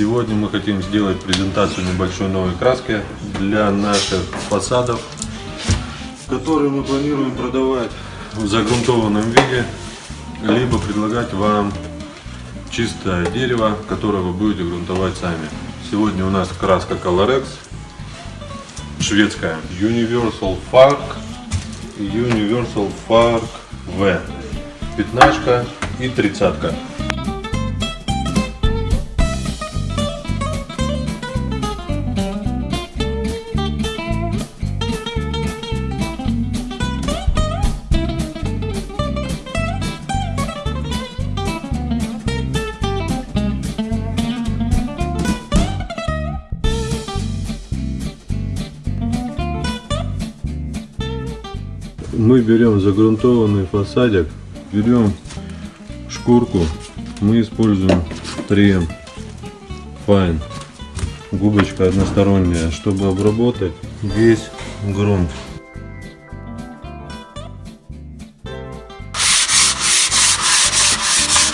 Сегодня мы хотим сделать презентацию небольшой новой краски для наших фасадов, которые мы планируем продавать в загрунтованном виде, либо предлагать вам чистое дерево, которое вы будете грунтовать сами. Сегодня у нас краска Colorex, шведская Universal Fark, Universal Fark V, пятнашка и тридцатка. Мы берем загрунтованный фасадик, берем шкурку, мы используем 3 Fine, губочка односторонняя, чтобы обработать весь грунт.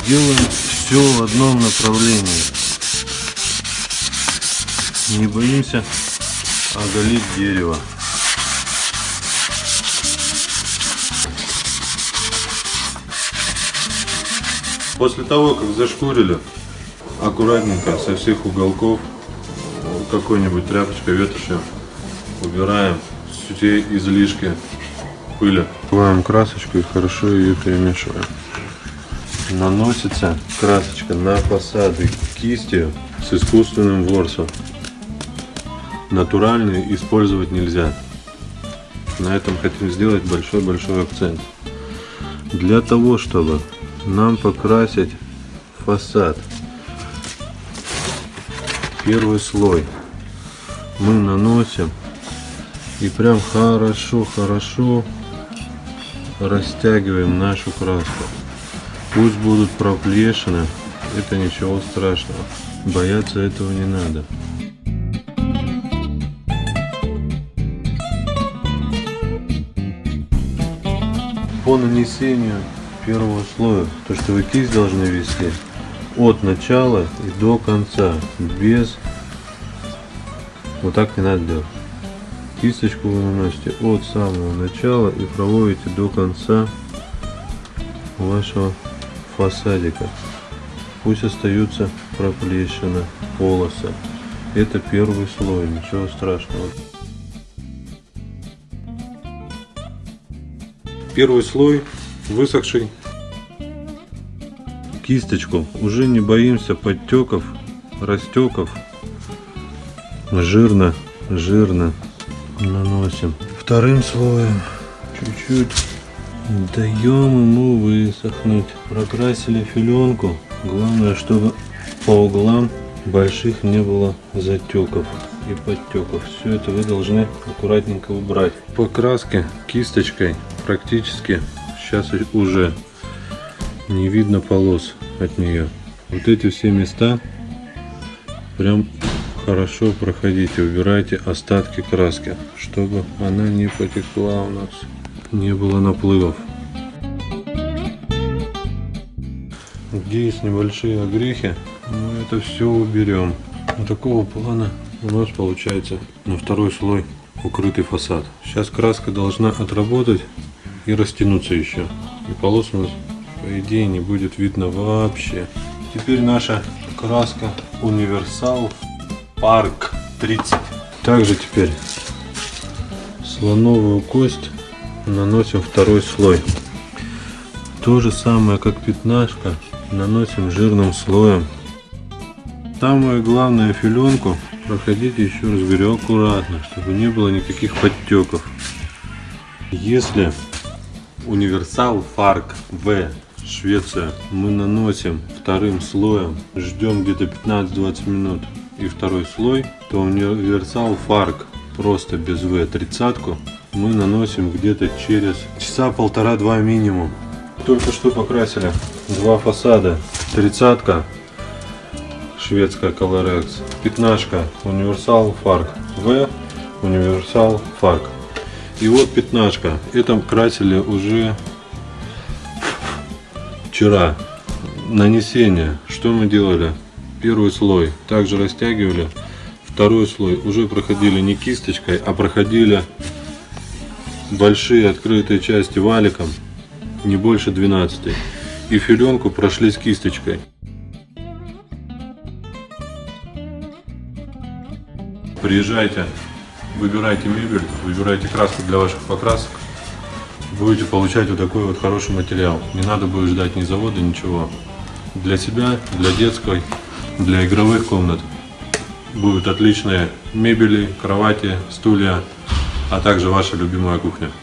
Делаем все в одном направлении. Не боимся оголить дерево. После того, как зашкурили, аккуратненько со всех уголков какой-нибудь тряпочкой, ветошью убираем все излишки пыли. Открываем красочку и хорошо ее перемешиваем. Наносится красочка на фасады кистью с искусственным ворсом. Натуральные использовать нельзя. На этом хотим сделать большой-большой акцент. Для того, чтобы нам покрасить фасад. Первый слой мы наносим и прям хорошо-хорошо растягиваем нашу краску. Пусть будут проплешины, это ничего страшного. Бояться этого не надо. По нанесению первого слоя, то что вы кисть должны вести от начала и до конца, без, вот так не надо делать. Кисточку вы наносите от самого начала и проводите до конца вашего фасадика. Пусть остаются проплешины, полосы. Это первый слой, ничего страшного. Первый слой высохший. Кисточку уже не боимся подтеков, растеков. Жирно, жирно наносим. Вторым слоем чуть-чуть даем ему высохнуть. Прокрасили филенку. Главное, чтобы по углам больших не было затеков и подтеков. Все это вы должны аккуратненько убрать. По краске кисточкой практически сейчас уже не видно полос от нее. Вот эти все места прям хорошо проходите, убирайте остатки краски, чтобы она не потекла у нас, не было наплывов. Где есть небольшие огрехи, мы это все уберем. Вот такого плана у нас получается на второй слой укрытый фасад. Сейчас краска должна отработать и растянуться еще. И полос у нас, по идее, не будет видно вообще. Теперь наша краска Универсал Парк 30. Также теперь слоновую кость наносим второй слой. То же самое, как пятнашка, наносим жирным слоем. Самое главное филенку проходите еще раз говорю аккуратно, чтобы не было никаких подтеков. Если Универсал Фарк В Швеция мы наносим вторым слоем, ждем где-то 15-20 минут и второй слой, то универсал фарк просто без В тридцатку мы наносим где-то через часа полтора-два минимум. Только что покрасили два фасада. Тридцатка шведская Colorex, пятнашка универсал фарк В, универсал фарк. И вот пятнашка. Это красили уже вчера. Нанесение. Что мы делали? Первый слой также растягивали. Второй слой уже проходили не кисточкой, а проходили большие открытые части валиком, не больше 12. И филенку прошлись кисточкой. Приезжайте, выбирайте мебель, выбирайте краску для ваших покрасок. Будете получать вот такой вот хороший материал. Не надо будет ждать ни завода, ничего. Для себя, для детской, для игровых комнат будут отличные мебели, кровати, стулья, а также ваша любимая кухня.